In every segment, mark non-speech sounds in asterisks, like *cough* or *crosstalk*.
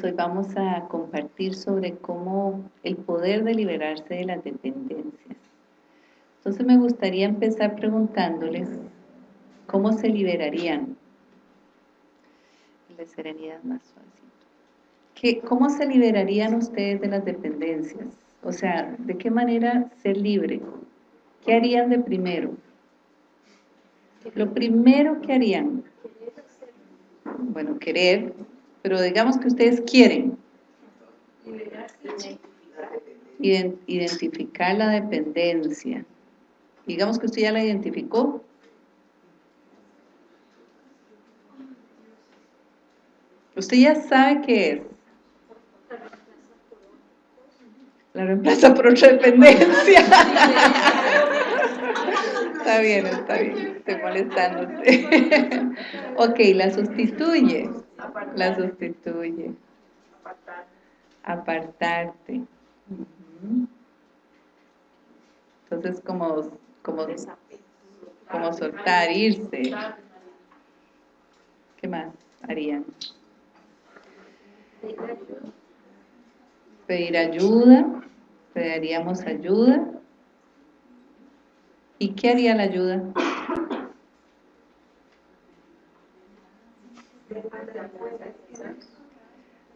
Hoy vamos a compartir sobre cómo el poder de liberarse de las dependencias. Entonces me gustaría empezar preguntándoles cómo se liberarían. La serenidad más ¿Qué, ¿Cómo se liberarían ustedes de las dependencias? O sea, ¿de qué manera ser libre? ¿Qué harían de primero? Lo primero que harían, bueno, querer, pero digamos que ustedes quieren identificar la dependencia. Digamos que usted ya la identificó. Usted ya sabe qué es. La reemplaza por otra dependencia. *laughs* está bien, está bien. Estoy molestándote. *laughs* ok, la sustituye. La sustituye. Apartarte. Entonces, como, como, como soltar, irse. ¿Qué más harían? Pedir ayuda. Pediríamos ayuda. ¿Y qué haría la ayuda?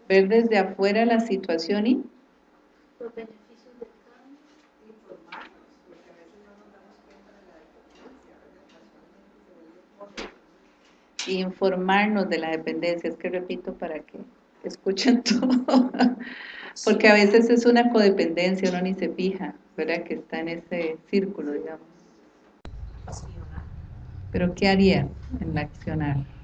Ver desde afuera la situación y los beneficios del cambio y informarnos de la dependencia es que repito para que escuchen *laughs* todo porque a veces es una codependencia uno ni se fija ¿verdad? que está en ese círculo digamos. Pero ¿qué haría en la accionar?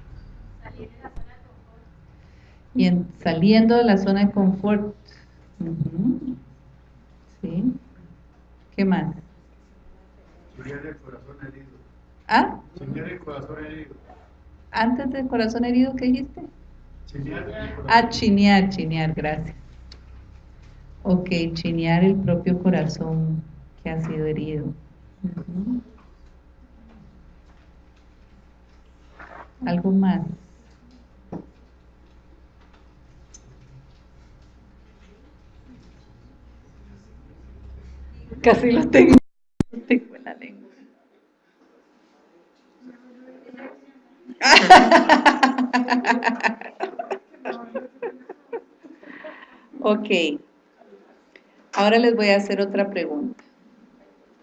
Y en, saliendo de la zona de confort. ¿Sí? ¿Qué más? Chinear el corazón herido. ¿Ah? Chinear el corazón herido. ¿Antes del corazón herido qué dijiste? Chinear. Ah, chinear, chinear, gracias. Ok, chinear el propio corazón que ha sido herido. ¿Algo más? Casi lo tengo, *laughs* tengo en la lengua. *laughs* ok. Ahora les voy a hacer otra pregunta.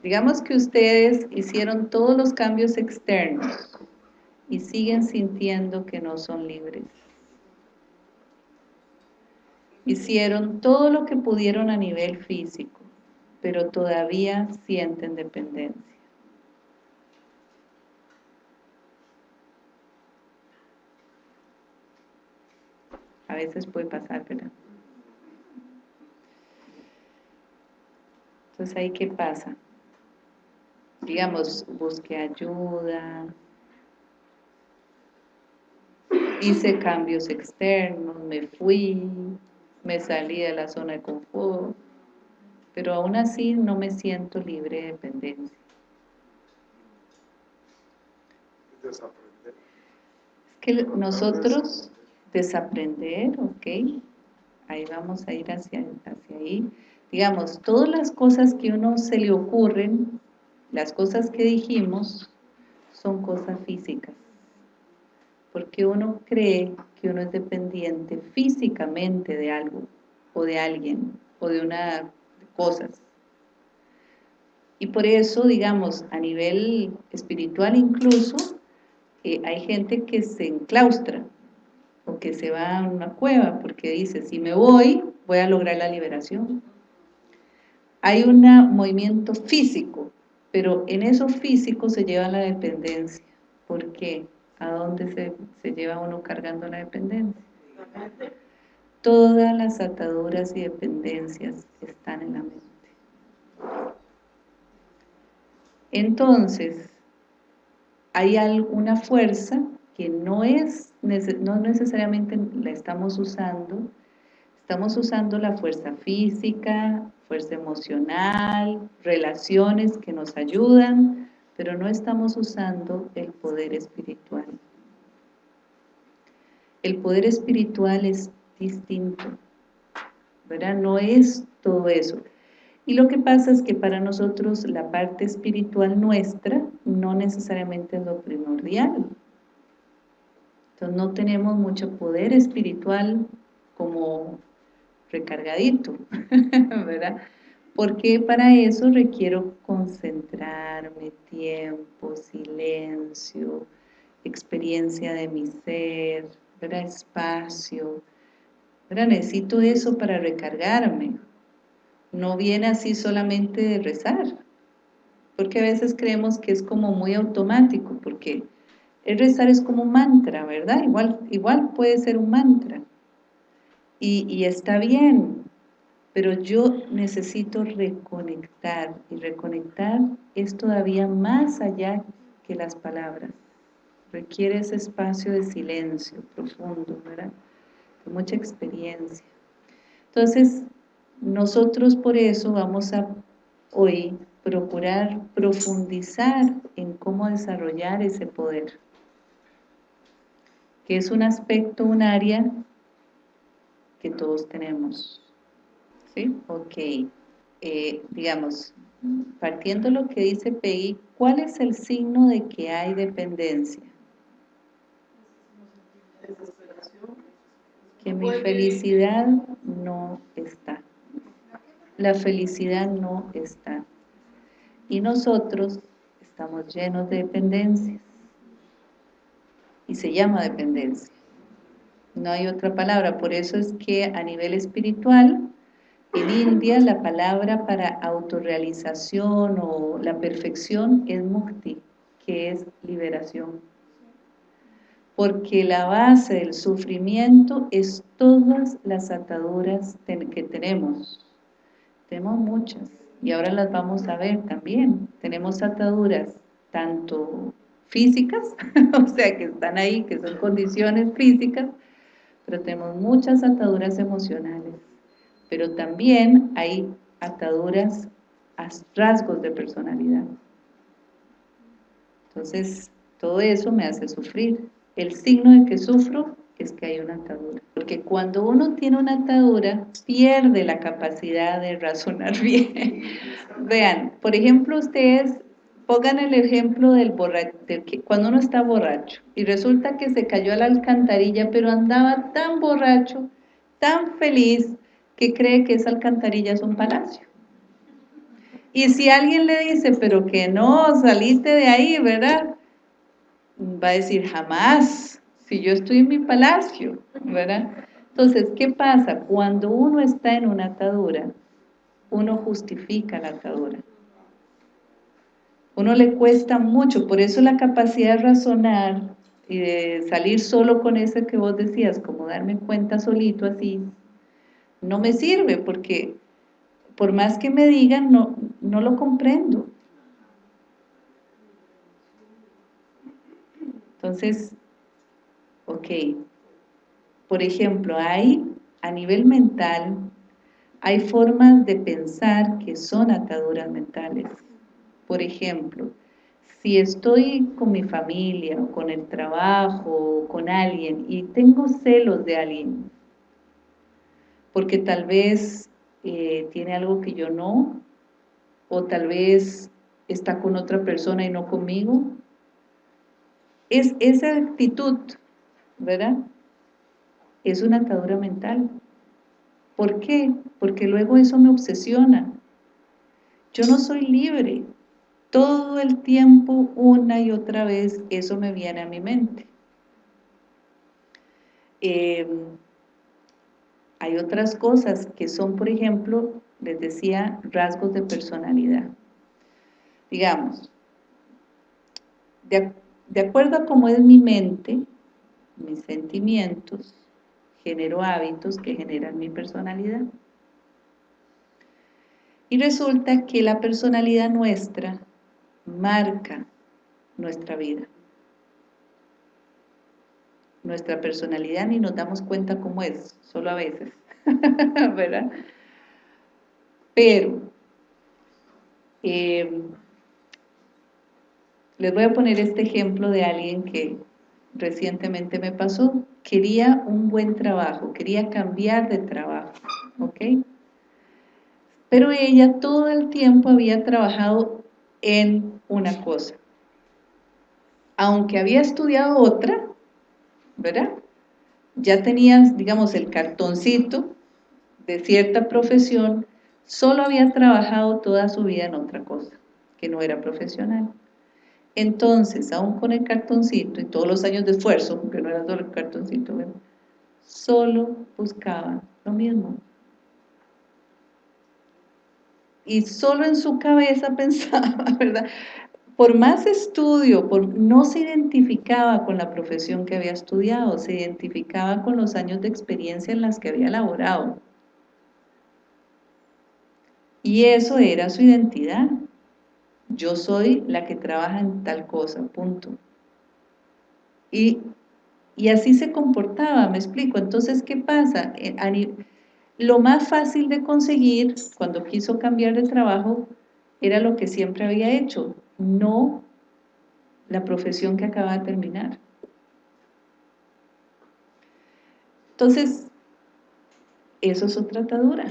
Digamos que ustedes hicieron todos los cambios externos y siguen sintiendo que no son libres. Hicieron todo lo que pudieron a nivel físico pero todavía sienten dependencia. A veces puede pasar, ¿verdad? Entonces ahí qué pasa? Digamos, busqué ayuda, hice cambios externos, me fui, me salí de la zona de confort, pero aún así no me siento libre de dependencia. Desaprender. Es que nosotros desaprender, ok, ahí vamos a ir hacia, hacia ahí. Digamos, todas las cosas que uno se le ocurren, las cosas que dijimos, son cosas físicas. Porque uno cree que uno es dependiente físicamente de algo, o de alguien, o de una cosas. Y por eso, digamos, a nivel espiritual incluso, eh, hay gente que se enclaustra o que se va a una cueva porque dice, si me voy, voy a lograr la liberación. Hay un movimiento físico, pero en eso físico se lleva la dependencia. ¿Por qué? ¿A dónde se, se lleva uno cargando la dependencia? Todas las ataduras y dependencias están en la mente. Entonces, hay alguna fuerza que no es no necesariamente la estamos usando, estamos usando la fuerza física, fuerza emocional, relaciones que nos ayudan, pero no estamos usando el poder espiritual. El poder espiritual es distinto, ¿verdad? No es todo eso. Y lo que pasa es que para nosotros la parte espiritual nuestra no necesariamente es lo primordial. Entonces no tenemos mucho poder espiritual como recargadito, *laughs* ¿verdad? Porque para eso requiero concentrarme, tiempo, silencio, experiencia de mi ser, ¿verdad? espacio. Necesito eso para recargarme. No viene así solamente de rezar. Porque a veces creemos que es como muy automático, porque el rezar es como un mantra, ¿verdad? Igual, igual puede ser un mantra. Y, y está bien, pero yo necesito reconectar, y reconectar es todavía más allá que las palabras. Requiere ese espacio de silencio profundo, ¿verdad? Mucha experiencia. Entonces, nosotros por eso vamos a hoy procurar profundizar en cómo desarrollar ese poder, que es un aspecto, un área que todos tenemos. ¿Sí? Ok. Eh, digamos, partiendo lo que dice Peggy, ¿cuál es el signo de que hay dependencia? Que mi felicidad no está. La felicidad no está. Y nosotros estamos llenos de dependencias. Y se llama dependencia. No hay otra palabra. Por eso es que a nivel espiritual, en India la palabra para autorrealización o la perfección es mukti, que es liberación. Porque la base del sufrimiento es todas las ataduras que tenemos. Tenemos muchas y ahora las vamos a ver también. Tenemos ataduras tanto físicas, *laughs* o sea que están ahí, que son condiciones físicas, pero tenemos muchas ataduras emocionales pero también hay ataduras a rasgos de personalidad. Entonces, todo eso me hace sufrir. El signo de que sufro es que hay una atadura. Porque cuando uno tiene una atadura, pierde la capacidad de razonar *laughs* bien. Vean, por ejemplo, ustedes pongan el ejemplo del borracho, cuando uno está borracho y resulta que se cayó a la alcantarilla, pero andaba tan borracho, tan feliz, que cree que esa alcantarilla es un palacio. Y si alguien le dice, pero que no, saliste de ahí, ¿verdad? Va a decir, jamás, si yo estoy en mi palacio, ¿verdad? Entonces, ¿qué pasa? Cuando uno está en una atadura, uno justifica la atadura. Uno le cuesta mucho, por eso la capacidad de razonar y de salir solo con ese que vos decías, como darme cuenta solito así, no me sirve porque por más que me digan, no, no lo comprendo. Entonces, ok, por ejemplo, hay a nivel mental, hay formas de pensar que son ataduras mentales. Por ejemplo, si estoy con mi familia, o con el trabajo, o con alguien, y tengo celos de alguien, porque tal vez eh, tiene algo que yo no, o tal vez está con otra persona y no conmigo. Es esa actitud, ¿verdad? Es una atadura mental. ¿Por qué? Porque luego eso me obsesiona. Yo no soy libre. Todo el tiempo, una y otra vez, eso me viene a mi mente. Eh, hay otras cosas que son, por ejemplo, les decía, rasgos de personalidad. Digamos, de, acuerdo a cómo es mi mente, mis sentimientos, genero hábitos que generan mi personalidad. Y resulta que la personalidad nuestra marca nuestra vida. Nuestra personalidad ni nos damos cuenta cómo es, solo a veces, *laughs* ¿verdad? Pero, eh, les voy a poner este ejemplo de alguien que recientemente me pasó, quería un buen trabajo, quería cambiar de trabajo, ¿ok? Pero ella todo el tiempo había trabajado en una cosa. Aunque había estudiado otra, ¿verdad? Ya tenía, digamos, el cartoncito de cierta profesión, solo había trabajado toda su vida en otra cosa, que no era profesional. Entonces, aún con el cartoncito y todos los años de esfuerzo, porque no era solo el cartoncito, solo buscaba lo mismo. Y solo en su cabeza *laughs* pensaba, ¿verdad? Por más estudio, por, no se identificaba con la profesión que había estudiado, se identificaba con los años de experiencia en las que había laborado. Y eso era su identidad yo soy la que trabaja en tal cosa, punto. Y, así se comportaba, me explico. Entonces, ¿qué pasa? Eh, lo más fácil de conseguir cuando quiso cambiar de trabajo era lo que siempre había hecho, no la profesión que acaba de terminar. Entonces, eso es otra atadura.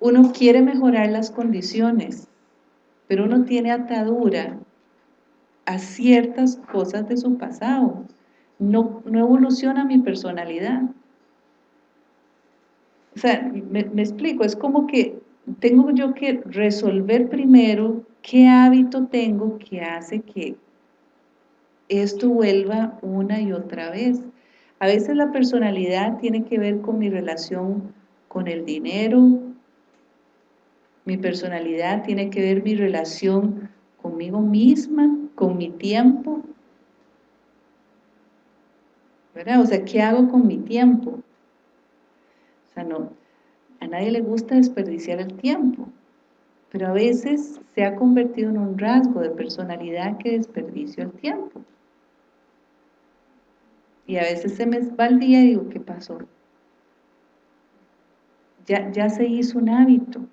Uno quiere mejorar las condiciones, pero uno tiene atadura a ciertas cosas de su pasado. No, no evoluciona mi personalidad. O sea, me, me explico, es como que tengo yo que resolver primero qué hábito tengo que hace que esto vuelva una y otra vez. A veces la personalidad tiene que ver con mi relación con el dinero, mi personalidad tiene que ver mi relación conmigo misma, con mi tiempo. ¿Verdad? O sea, ¿qué hago con mi tiempo? O sea, no, a nadie le gusta desperdiciar el tiempo, pero a veces se ha convertido en un rasgo de personalidad que desperdicio el tiempo. Y a veces se me va el día y digo, ¿qué pasó? Ya, ya se hizo un hábito.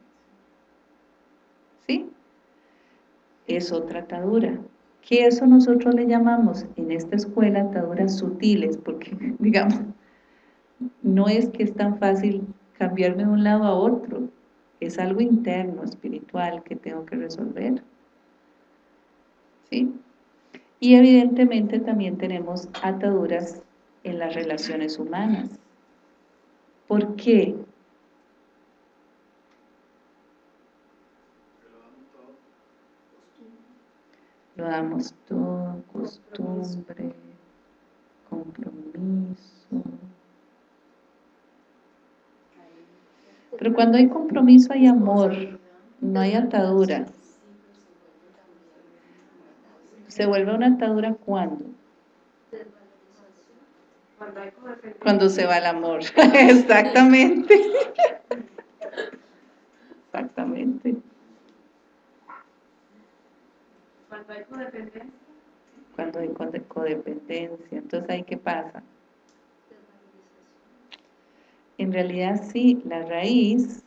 ¿sí? Es otra atadura. Que eso nosotros le llamamos en esta escuela ataduras sutiles, porque, *laughs* digamos, no es que es tan fácil cambiarme de un lado a otro, es algo interno, espiritual, que tengo que resolver. ¿Sí? Y evidentemente también tenemos ataduras en las relaciones humanas. ¿Por qué? Lo damos todo, costumbre, compromiso. Pero cuando hay compromiso hay amor, no hay atadura. ¿Se vuelve una atadura cuando? Cuando se va el amor. *laughs* Exactamente. *laughs* Exactamente. Cuando hay codependencia. Cuando hay codependencia. Entonces, ¿ahí qué pasa? En realidad sí, la raíz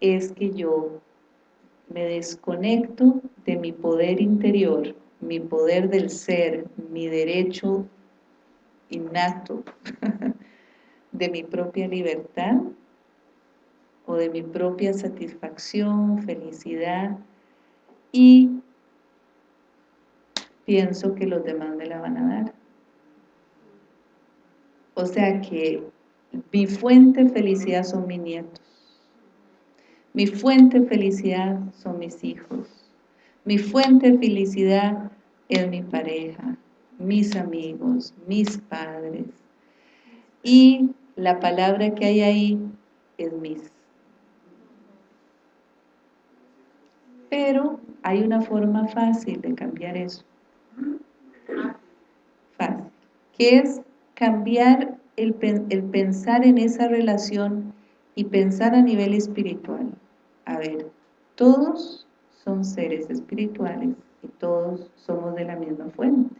es que yo me desconecto de mi poder interior, mi poder del ser, mi derecho innato *laughs* de mi propia libertad o de mi propia satisfacción, felicidad y pienso que los demás me la van a dar. O sea que mi fuente de felicidad son mis nietos. Mi fuente de felicidad son mis hijos. Mi fuente de felicidad es mi pareja, mis amigos, mis padres. Y la palabra que hay ahí es mis. Pero hay una forma fácil de cambiar eso. Fácil. Es cambiar el, el pensar en esa relación y pensar a nivel espiritual. A ver, todos son seres espirituales y todos somos de la misma fuente.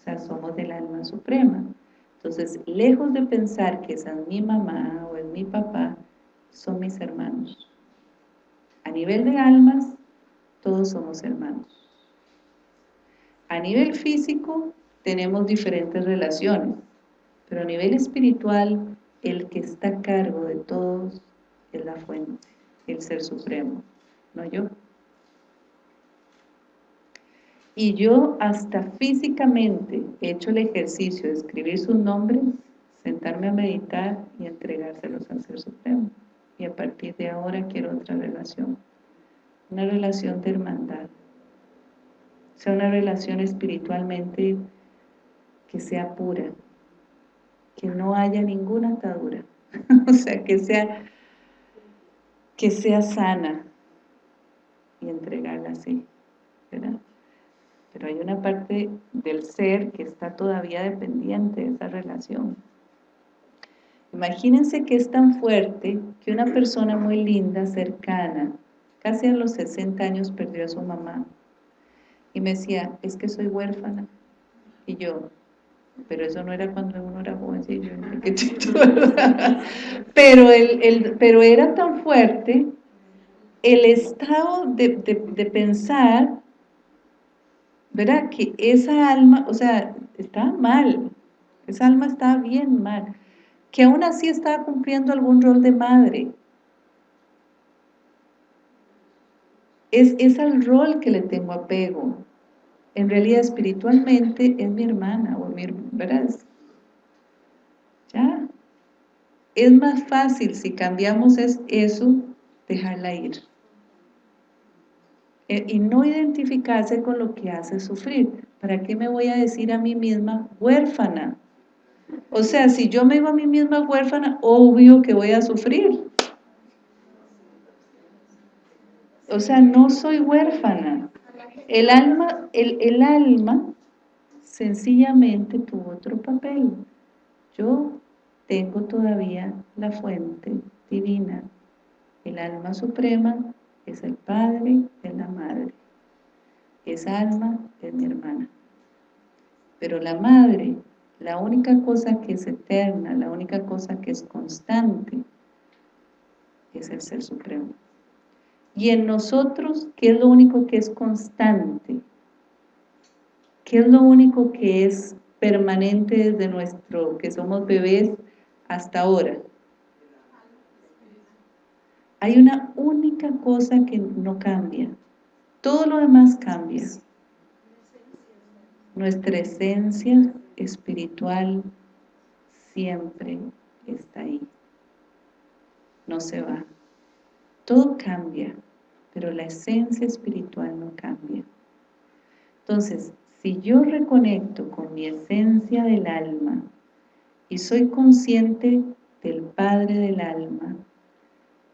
O sea, somos del alma suprema. Entonces, lejos de pensar que es mi mamá o es mi papá, son mis hermanos. A nivel de almas, todos somos hermanos. A nivel físico, tenemos diferentes relaciones, pero a nivel espiritual, el que está a cargo de todos es la fuente, el Ser Supremo, no yo. Y yo hasta físicamente he hecho el ejercicio de escribir sus nombres, sentarme a meditar y entregárselos al Ser Supremo. Y a partir de ahora quiero otra relación, una relación de hermandad, o sea, una relación espiritualmente que sea pura, que no haya ninguna atadura, *laughs* o sea, que sea, que sea sana y entregarla así, ¿verdad? Pero hay una parte del ser que está todavía dependiente de esa relación. Imagínense que es tan fuerte que una persona muy linda, cercana, casi a los 60 años perdió a su mamá. Y me decía, es que soy huérfana. Y yo, pero eso no era cuando uno era jovencillo, *laughs* pero, el, pero era tan fuerte el estado de, de pensar ¿verdad? Que esa alma, o sea, estaba mal, esa alma estaba bien mal, que aún así estaba cumpliendo algún rol de madre. Es, es al rol que le tengo apego. En realidad, espiritualmente, es mi hermana, ¿verdad? Ya. Es más fácil si cambiamos eso, dejarla ir. Eh, y no identificarse con lo que hace sufrir. ¿Para qué me voy a decir a mí misma huérfana? O sea, si yo me digo a mí misma huérfana, obvio que voy a sufrir. O sea, no soy huérfana. El alma, el, el alma sencillamente tuvo otro papel. Yo tengo todavía la fuente divina. El alma suprema es el padre, es la madre. Esa alma es mi hermana. Pero la madre, la única cosa que es eterna, la única cosa que es constante, es el Ser Supremo. Y en nosotros, ¿qué es lo único que es constante? ¿Qué es lo único que es permanente desde nuestro, que somos bebés hasta ahora? Hay una única cosa que no cambia. Todo lo demás cambia. Nuestra esencia espiritual siempre está ahí. No se va. Todo cambia, pero la esencia espiritual no cambia. Entonces, si yo reconecto con mi esencia del alma y soy consciente del Padre del alma,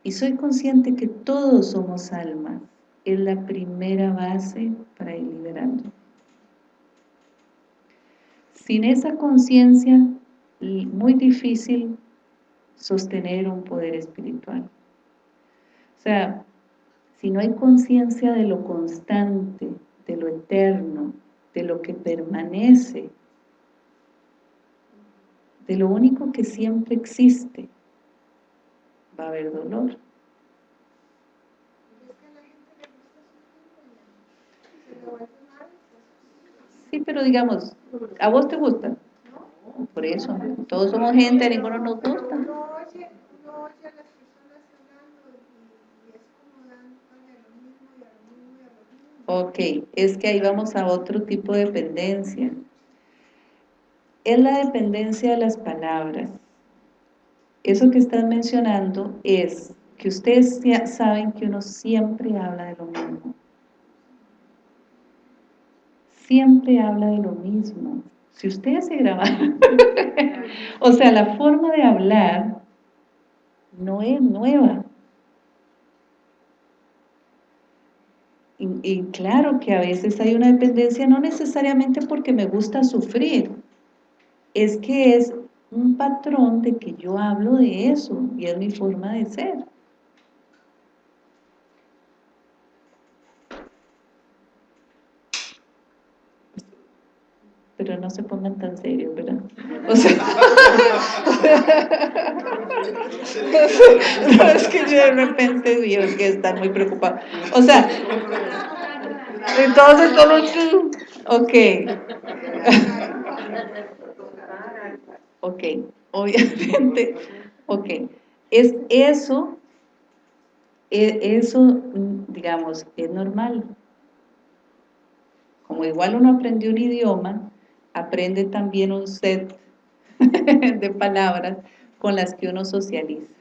y soy consciente que todos somos almas, es la primera base para ir liberando. Sin esa conciencia, muy difícil sostener un poder espiritual. O sea, si no hay conciencia de lo constante, de lo eterno, de lo que permanece, de lo único que siempre existe, va a haber dolor. Sí, pero digamos, ¿a vos te gusta? Por eso, todos somos gente, ninguno nos gusta. Ok, es que ahí vamos a otro tipo de dependencia. Es la dependencia de las palabras eso que estás mencionando es que ustedes saben que uno siempre habla de lo mismo. Siempre habla de lo mismo. Si ustedes se graban, *laughs* o sea, la forma de hablar no es nueva. Y, claro que a veces hay una dependencia, no necesariamente porque me gusta sufrir, es que es un patrón de que yo hablo de eso y es mi forma de ser. Pero no se pongan tan serios, ¿verdad? O sea, no, *laughs* es que yo de repente digo que están muy preocupados. O sea, Entonces solo tú. Ok. ok, obviamente. Ok. Es eso, e, eso, digamos, es normal. Como igual uno aprendió un idioma, aprende también un set *laughs* de palabras con las que uno socializa.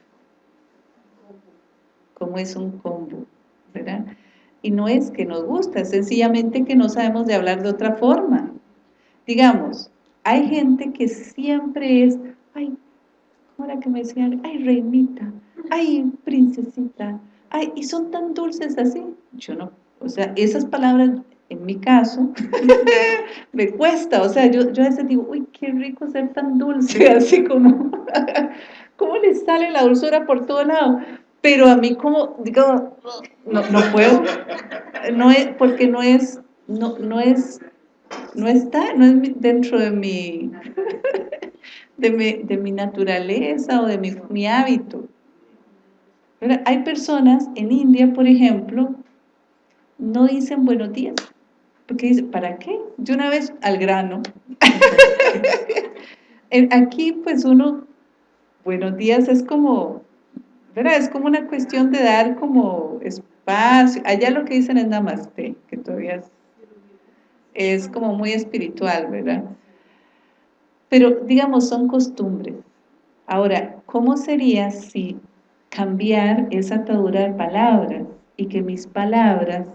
Como es un combo, ¿verdad? Y no es que nos gusta, es sencillamente que no sabemos de hablar de otra forma. Digamos, hay gente que siempre es, ay, ¿cómo era que me decían? Ay, reinita, ay, princesita, ay, y son tan dulces así. Yo no, o sea, esas palabras, en mi caso, *laughs* me cuesta, o sea, yo, yo a veces digo, uy, qué rico ser tan dulce, *laughs* así como, *laughs* ¿cómo le sale la dulzura por todo lado? Pero a mí como, digo, no, no puedo, no es, porque no es, no, no es, no está, no es dentro de mi, de mi, de mi naturaleza o de mi, mi hábito. Hay personas en India, por ejemplo, no dicen buenos días, porque dicen, ¿para qué? De una vez al grano. *laughs* Aquí pues uno, buenos días es como ¿verdad? Es como una cuestión de dar como espacio. Allá lo que dicen es namaste, que todavía es, es como muy espiritual, ¿verdad? Pero, digamos, son costumbres. Ahora, ¿cómo sería si cambiar esa atadura de palabras y que mis palabras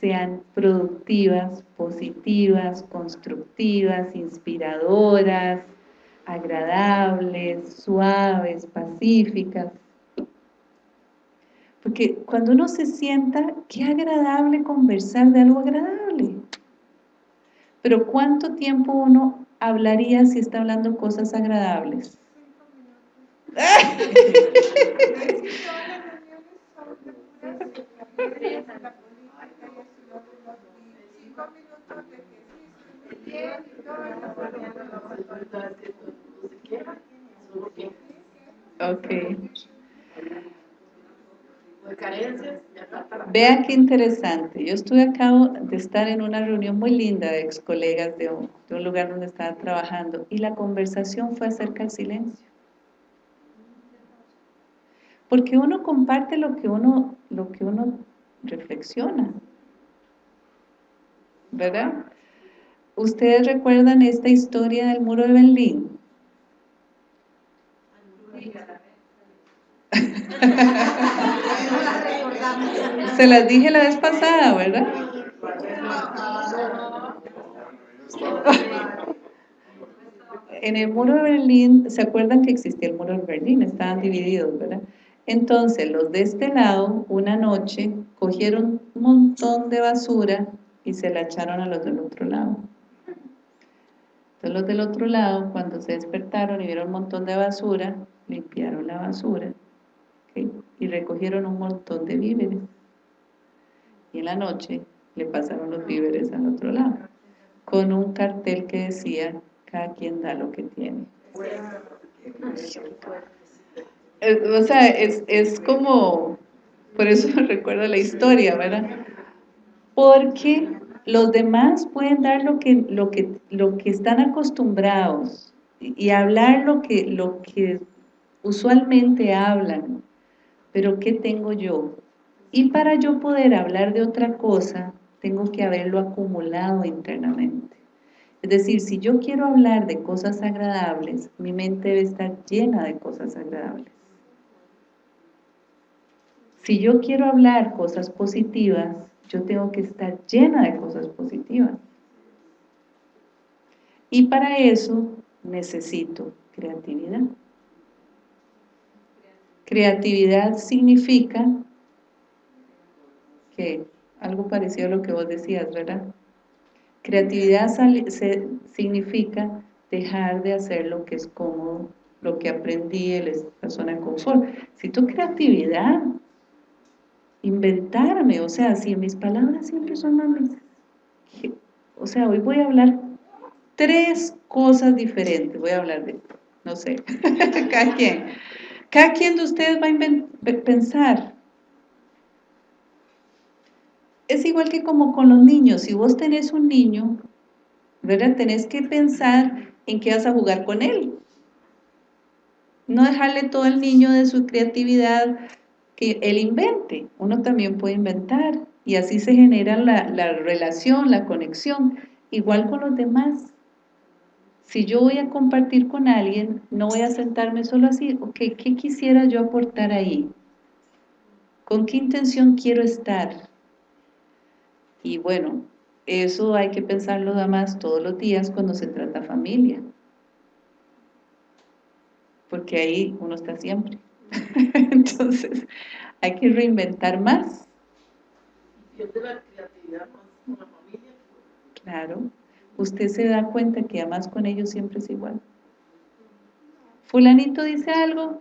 sean productivas, positivas, constructivas, inspiradoras, agradables, suaves, pacíficas? Porque cuando uno se sienta, qué agradable conversar de algo agradable. Pero ¿cuánto tiempo uno hablaría si está hablando cosas agradables? Ok. Vea qué interesante. Yo estuve acabo de estar en una reunión muy linda de ex colegas de un, de un lugar donde estaba trabajando y la conversación fue acerca del silencio. Porque uno comparte lo que uno, lo que uno reflexiona. ¿Verdad? ¿Ustedes recuerdan esta historia del muro de Berlín? *laughs* *laughs* Se las dije la vez pasada, ¿verdad? *laughs* En el muro de Berlín, ¿se acuerdan que existía el muro de Berlín? Estaban divididos, ¿verdad? Entonces, los de este lado, una noche, cogieron un montón de basura y se la echaron a los del otro lado. Entonces, los del otro lado, cuando se despertaron y vieron un montón de basura, limpiaron la basura y recogieron un montón de víveres y en la noche le pasaron los víveres al otro lado, con un cartel que decía, cada quien da lo que tiene. O sea, es, es como, por eso *laughs* recuerdo la historia, ¿verdad? Porque los demás pueden dar lo que, lo que, lo que están acostumbrados y hablar lo que, lo que usualmente hablan, pero ¿qué tengo yo? Y para yo poder hablar de otra cosa, tengo que haberlo acumulado internamente. Es decir, si yo quiero hablar de cosas agradables, mi mente debe estar llena de cosas agradables. Si yo quiero hablar cosas positivas, yo tengo que estar llena de cosas positivas. Y para eso necesito creatividad. Creatividad significa que algo parecido a lo que vos decías, ¿verdad? Creatividad significa dejar de hacer lo que es cómodo, lo que aprendí en la zona de confort. Si tu creatividad, inventarme, o sea, si mis palabras siempre son mames, o sea, hoy voy a hablar tres cosas diferentes, voy a hablar de, no sé, *laughs* cada cada quien de ustedes va a pensar, es igual que como con los niños, si vos tenés un niño, ¿verdad? Tenés que pensar en qué vas a jugar con él. No dejarle todo al niño de su creatividad que él invente. Uno también puede inventar y así se genera la, la relación, la conexión. Igual con los demás. Si yo voy a compartir con alguien, no voy a sentarme solo así, ok, ¿qué quisiera yo aportar ahí? ¿Con qué intención quiero estar? Y bueno, eso hay que pensarlo más todos los días cuando se trata familia. Porque ahí uno está siempre. *laughs* Entonces, hay que reinventar más. la creatividad con la familia. Claro. Usted se da cuenta que además con ellos siempre es igual. Fulanito dice algo,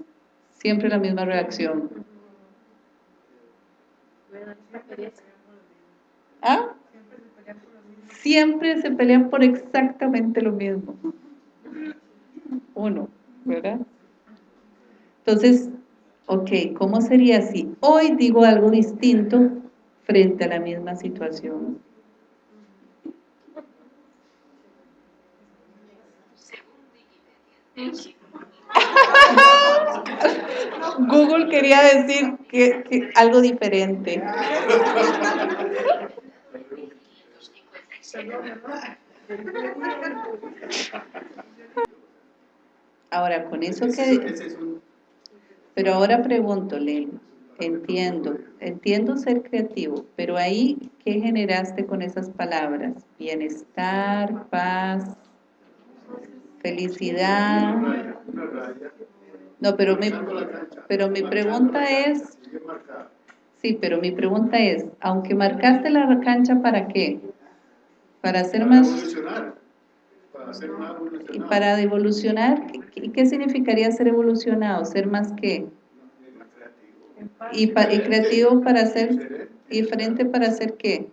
siempre la misma reacción. ¿Ah? Siempre se pelean por exactamente lo mismo. Uno, ¿verdad? Entonces, ok, ¿cómo sería si hoy digo algo distinto frente a la misma situación? *laughs* Google quería decir que, algo diferente. Ahora, con eso que... Pero ahora pregunto, entiendo, entiendo ser creativo, pero ahí, ¿qué generaste con esas palabras? Bienestar, paz, felicidad. No, pero mi, pero mi pregunta es, sí, pero mi pregunta es, aunque marcaste la cancha, ¿para qué? Para hacer más... ¿Y para evolucionar? ¿Y qué significaría ser evolucionado? ¿Ser más qué? ¿Y, y creativo para ser diferente para hacer qué?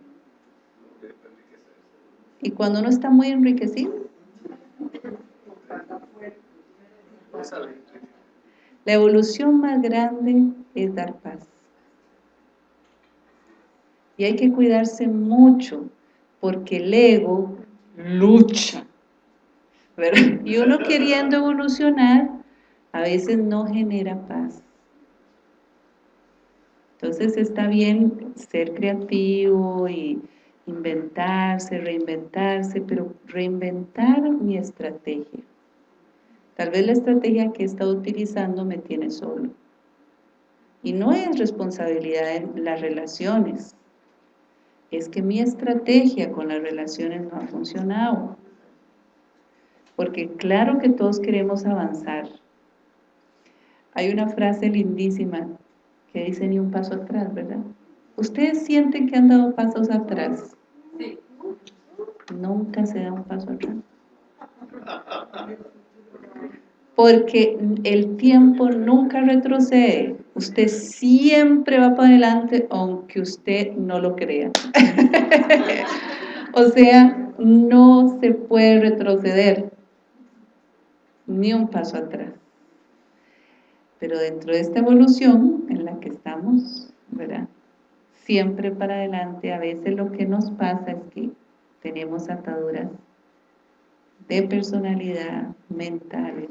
¿Y cuando uno está muy enriquecido? La evolución más grande es dar paz. Y hay que cuidarse mucho, porque el ego lucha. Y uno queriendo evolucionar, a veces no genera paz. Entonces está bien ser creativo y inventarse, reinventarse, pero reinventar mi estrategia. Tal vez la estrategia que he estado utilizando me tiene solo. Y no es responsabilidad en las relaciones. Es que mi estrategia con las relaciones no ha funcionado. Porque claro que todos queremos avanzar. Hay una frase lindísima que dice ni un paso atrás, ¿verdad? ¿Ustedes sienten que han dado pasos atrás? Sí. Nunca se da un paso atrás porque el tiempo nunca retrocede, usted siempre va para adelante aunque usted no lo crea. *laughs* o sea, no se puede retroceder ni un paso atrás. Pero dentro de esta evolución en la que estamos, ¿verdad? Siempre para adelante, a veces lo que nos pasa es que tenemos ataduras de personalidad, mentales,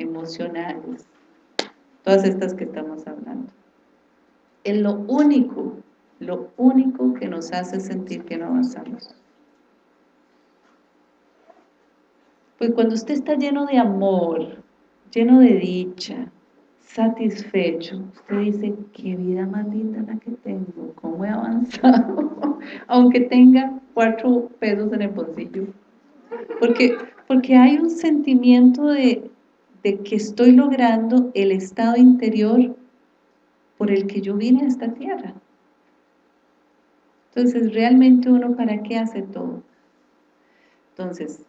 emocionales, todas estas que estamos hablando. Es lo único, lo único que nos hace sentir que no avanzamos. Pues cuando usted está lleno de amor, lleno de dicha, satisfecho, usted dice, qué vida más linda la que tengo, cómo he avanzado, *laughs* aunque tenga cuatro pesos en el bolsillo. Porque, porque hay un sentimiento de, de que estoy logrando el estado interior por el que yo vine a esta tierra. Entonces, realmente uno para qué hace todo. Entonces,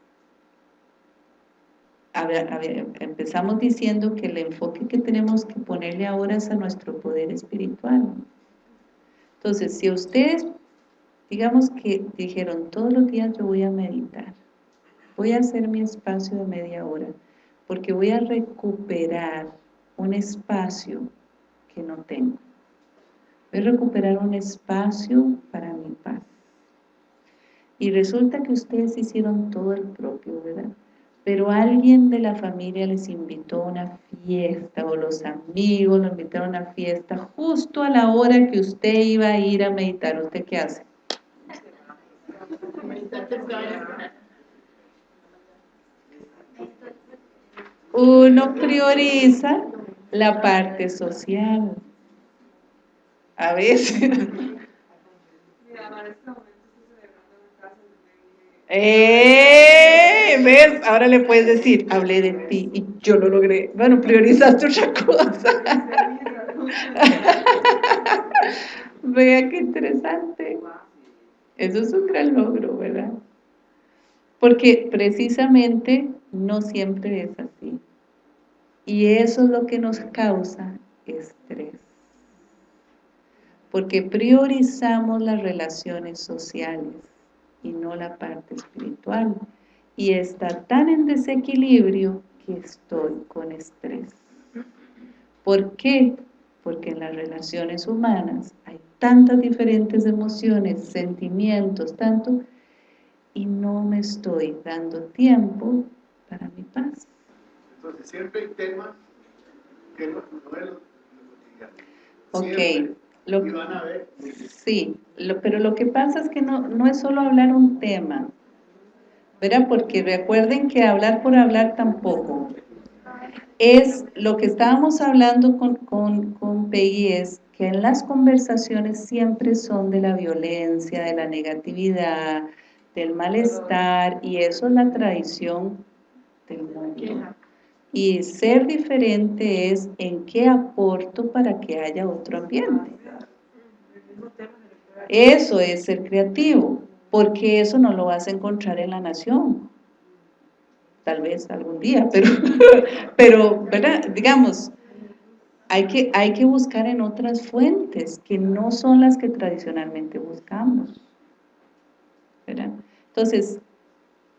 empezamos diciendo que el enfoque que tenemos que ponerle ahora es a nuestro poder espiritual. Entonces, si ustedes, digamos que dijeron, todos los días yo voy a meditar, voy a hacer mi espacio de media hora, porque voy a recuperar un espacio que no tengo. Voy a recuperar un espacio para mi paz. Y resulta que ustedes hicieron todo el propio, ¿verdad? Pero alguien de la familia les invitó a una fiesta o los amigos lo invitaron a una fiesta justo a la hora que usted iba a ir a meditar. ¿Usted qué hace? Uno prioriza la parte social. A veces. ¡Eh! ¿Ves? Ahora le puedes decir, hablé de ti y yo lo logré. Bueno, priorizaste otra cosa. *laughs* Vea qué interesante. Eso es un gran logro, ¿verdad? Porque precisamente no siempre es así. Y eso es lo que nos causa estrés. Porque priorizamos las relaciones sociales y no la parte espiritual. Y está tan en desequilibrio que estoy con estrés. ¿Por qué? Porque en las relaciones humanas hay tantas diferentes emociones, sentimientos, tanto, y no me estoy dando tiempo para mi paz. Entonces, siempre hay temas que no, no es lo cotidiano. Ok, lo, Y van a ver. sí, lo- pero lo que pasa es que no, no es solo hablar un tema, ¿verdad? Porque recuerden que hablar por hablar tampoco. Es lo que estábamos hablando con, con, con Peggy es que en las conversaciones siempre son de la violencia, de la negatividad, del malestar, y eso es la tradición del mundo. Y ser diferente es en qué aporto para que haya otro ambiente. Eso es ser creativo, porque eso no lo vas a encontrar en la nación. Tal vez algún día, pero, *laughs* pero ¿verdad? Digamos, hay que, hay que buscar en otras fuentes que no son las que tradicionalmente buscamos. ¿verdad? Entonces,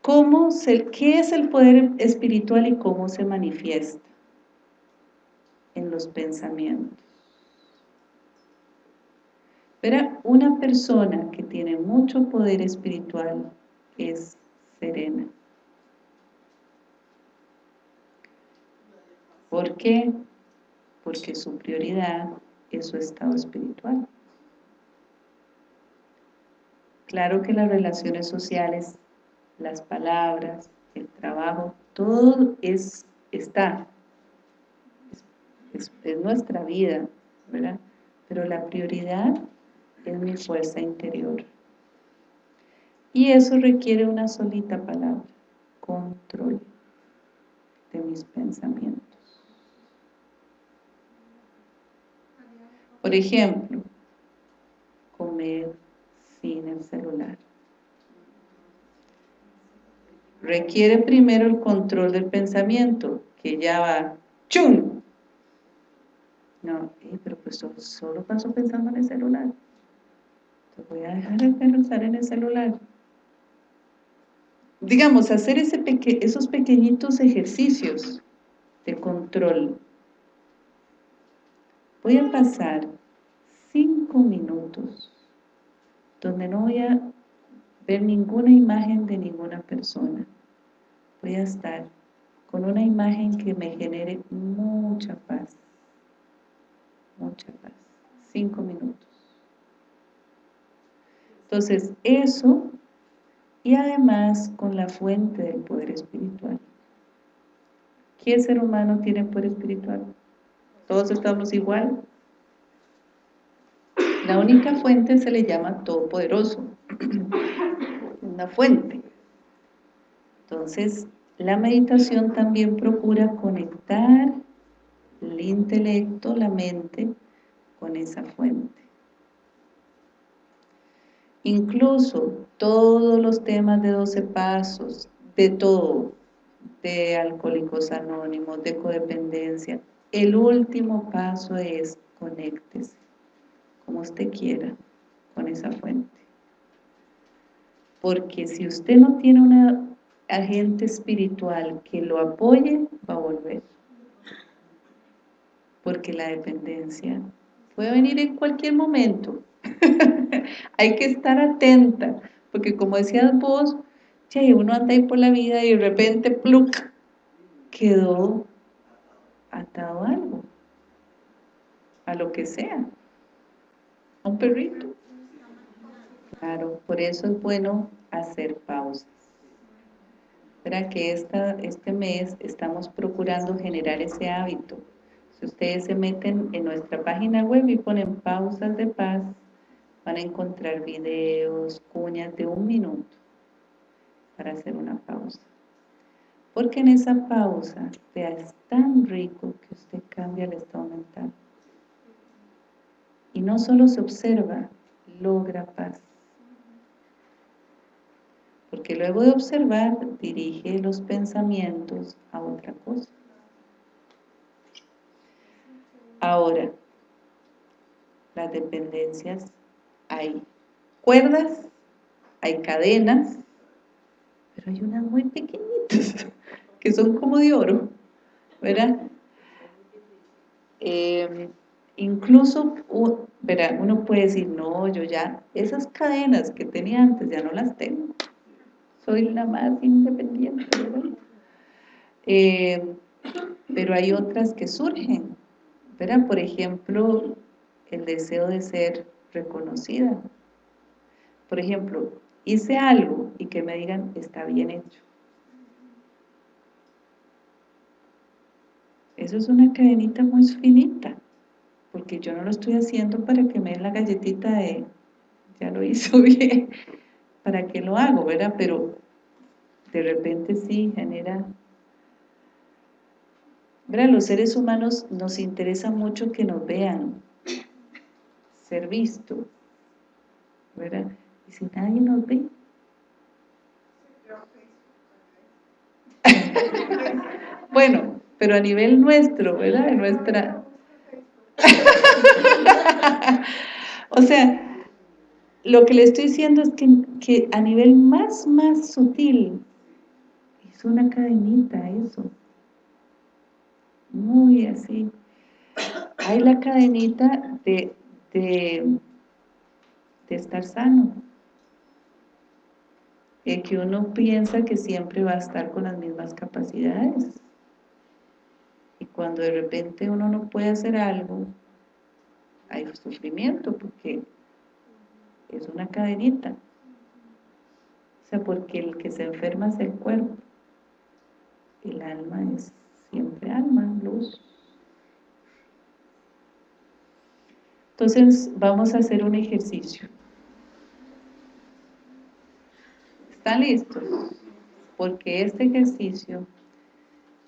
¿cómo se, ¿qué es el poder espiritual y cómo se manifiesta? En los pensamientos. Pero una persona que tiene mucho poder espiritual es serena. ¿Por qué? Porque su prioridad es su estado espiritual. Claro que las relaciones sociales, las palabras, el trabajo, todo es, está, es, es nuestra vida. Pero la prioridad es mi fuerza interior. Y eso requiere una solita palabra, control de mis pensamientos. Por ejemplo, comer sin el celular. Requiere primero el control del pensamiento, que ya va, ¡chum! No, pero pues solo, paso pensando en el celular. Te voy a dejar de pensar en el celular. Digamos, hacer ese peque esos pequeñitos ejercicios de control. Voy a pasar cinco minutos donde no voy a ver ninguna imagen de ninguna persona. Voy a estar con una imagen que me genere mucha paz. Mucha paz. Cinco minutos. Entonces, eso, y además con la fuente del poder espiritual. ¿Qué ser humano tiene poder espiritual? ¿Todos estamos igual? La única fuente se le llama Todopoderoso, una fuente. Entonces, la meditación también procura conectar el intelecto, la mente, con esa fuente. Incluso todos los temas de 12 pasos, de todo, de alcohólicos anónimos, de codependencia, el último paso es conéctese, como usted quiera, con esa fuente. Porque si usted no tiene una agente espiritual que lo apoye, va a volver. Porque la dependencia puede venir en cualquier momento. *laughs* Hay que estar atenta, porque como decías vos, uno anda ahí por la vida y de repente, pluk, quedó atado a algo, a lo que sea, a un perrito. Claro, por eso es bueno hacer pausas. Para que esta, este mes estamos procurando generar ese hábito. Si ustedes se meten en nuestra página web y ponen pausas de paz, van a encontrar videos, cuñas de un minuto para hacer una pausa. Porque en esa pausa, vea, es tan rico que usted cambia el estado mental. Y no solo se observa, logra paz. Porque luego de observar, dirige los pensamientos a otra cosa. Ahora, las dependencias, hay cuerdas, hay cadenas, pero hay unas muy pequeñitas *laughs* que son como de oro, ¿verdad? Eh, incluso, uno puede decir, no, yo ya, esas cadenas que tenía antes ya no las tengo, soy la más independiente. Eh, pero hay otras que surgen, ¿verdad? Por ejemplo, el deseo de ser reconocida. Por ejemplo, hice algo y que me digan, está bien hecho. Eso es una cadenita muy finita, porque yo no lo estoy haciendo para que me den la galletita de, ya lo hizo *laughs* bien, para que lo hago, ¿verdad? Pero de repente sí genera... ¿verdad? Los seres humanos nos interesa mucho que nos vean, ser visto, ¿verdad? Y si nadie nos ve, *laughs* bueno, pero a nivel nuestro, ¿verdad? De nuestra... *laughs* o sea, lo que le estoy diciendo es que, que, a nivel más, más sutil, es una cadenita eso, muy así. Hay la cadenita de, de, de estar sano, de que uno piensa que siempre va a estar con las mismas capacidades, y cuando de repente uno no puede hacer algo, hay sufrimiento porque es una cadenita. O sea, porque el que se enferma es el cuerpo. El alma es siempre alma, luz. Entonces vamos a hacer un ejercicio. ¿Están listos? Porque este ejercicio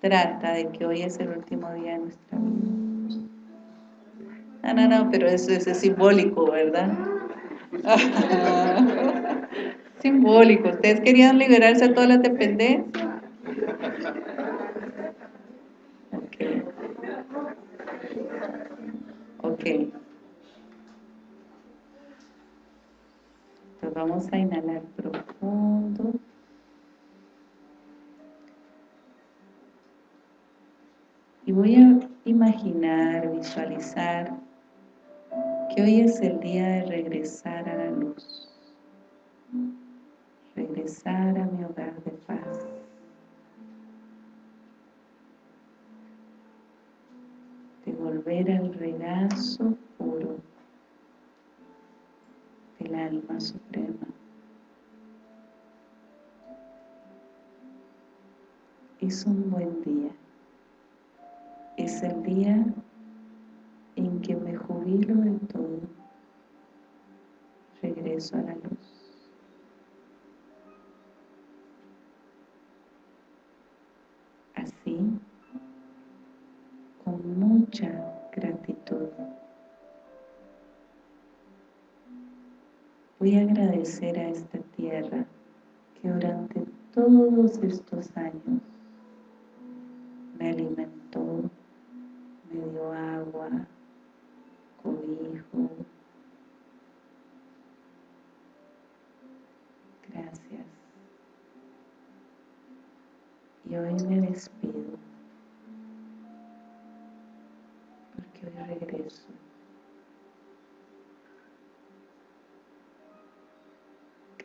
trata de que hoy es el último día de nuestra vida. No, no, no, pero eso, es simbólico, ¿verdad? *laughs* simbólico. ¿Ustedes querían liberarse de todas las dependencias? Ok. Entonces vamos a inhalar profundo. Y voy a imaginar, visualizar que hoy es el día de regresar a la luz, regresar a mi hogar de volver al regazo puro del alma suprema. Es un buen día es el día en que me jubilo de todo, regreso a la luz. Mucha gratitud, voy a agradecer a esta tierra que durante todos estos años me alimentó, me dio agua, cobijo. Gracias. Y hoy me despido, de regreso.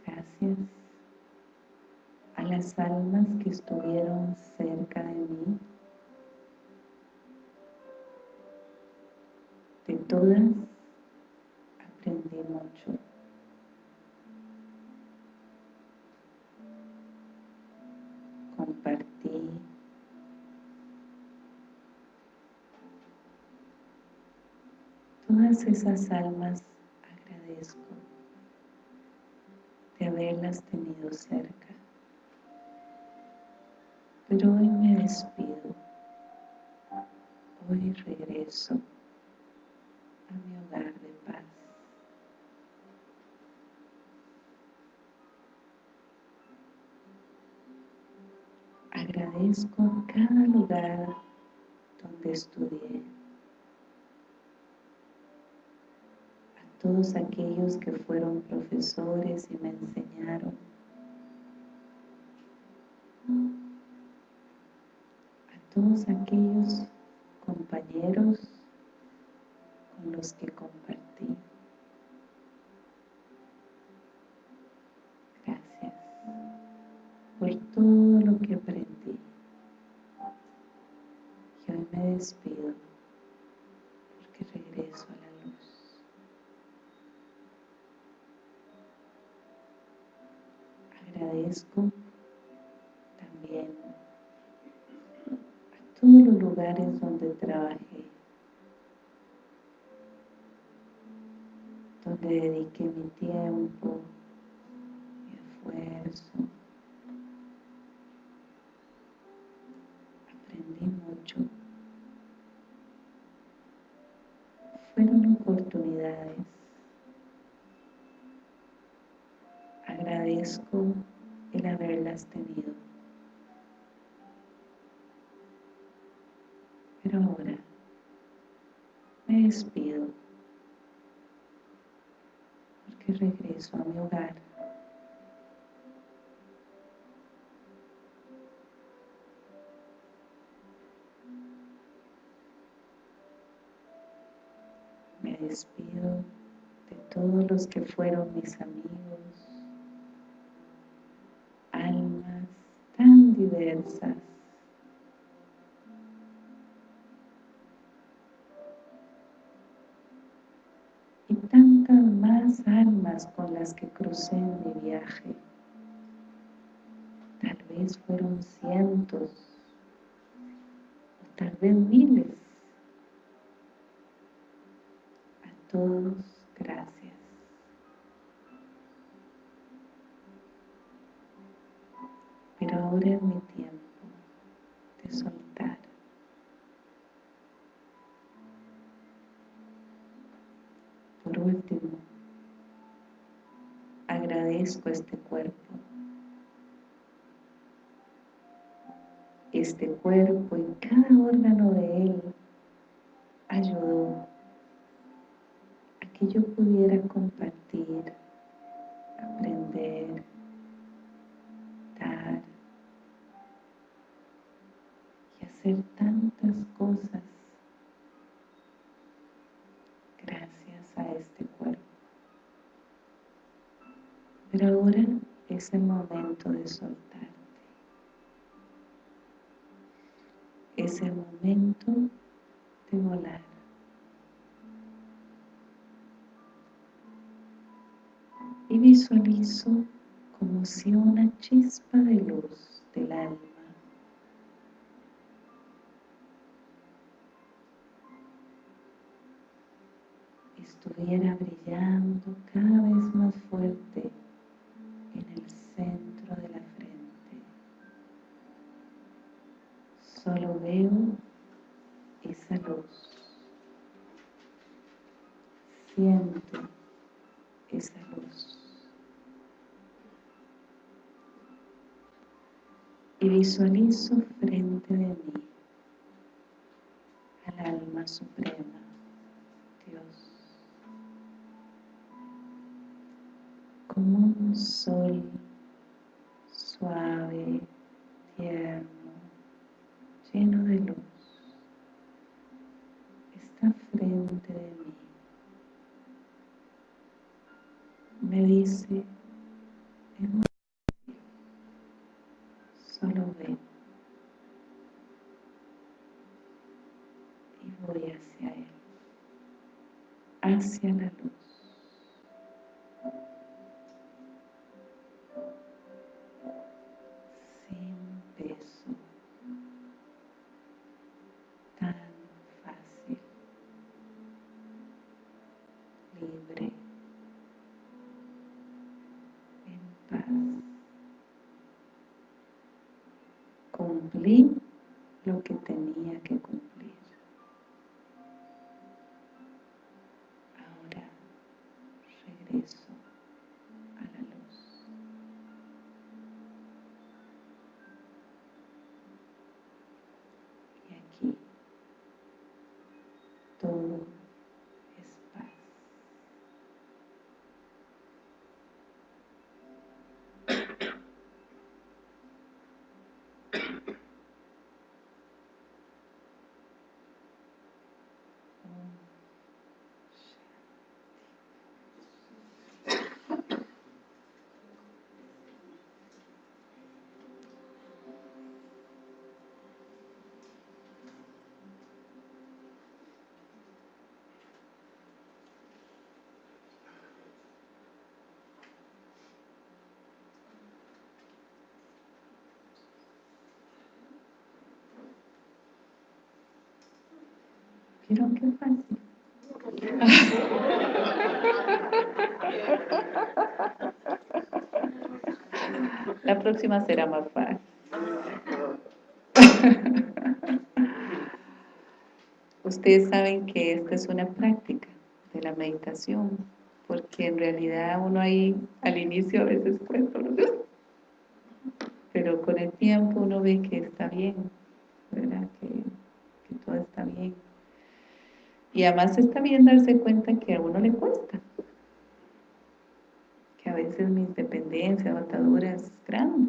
Gracias a las almas que estuvieron cerca de mí, de todas Todas esas almas agradezco de haberlas tenido cerca. Pero hoy me despido, hoy regreso a mi hogar de paz. Agradezco cada lugar donde estudié, a todos aquellos que fueron profesores y me enseñaron, todos aquellos compañeros con los que compartí. Gracias por todo lo que aprendí. Y me despido porque regreso a la luz. Agradezco todos los lugares donde trabajé, donde dediqué mi tiempo, mi esfuerzo. Aprendí mucho. Fueron oportunidades. Agradezco haberlas tenido. Pero ahora me despido porque regreso a mi hogar. Me despido de todos los que fueron mis amigos, tan diversas más almas con las que crucé en mi viaje. Tal vez fueron cientos, tal vez miles. A todos, soltar. Por último, agradezco este cuerpo. Este cuerpo y cada órgano de él ayudó a que yo pudiera compartir, el momento de soltarte. Es el momento de volar. Y visualizo como si una chispa de luz del alma estuviera brillando cada vez más fuerte veo esa luz. Siento esa luz. Y visualizo frente de mí al alma suprema, Dios. como un sol suave, tierno, lleno de luz. Está frente de mí. Dice, Es muy Solo ven. Y voy hacia Él. Hacia la luz. Cumplí lo que tenía que cumplir. Ahora regreso a la luz. Y aquí todo es paz. Om ¿Vieron qué fácil? La próxima será más fácil. Ustedes saben que esta es una práctica de la meditación, porque en realidad uno ahí al inicio a veces cuesta, pero con el tiempo uno ve que está bien, ¿verdad? Que, que todo está bien. Y además está bien darse cuenta que a uno le cuesta. Que a veces mis dependencias o ataduras es grande. Normal.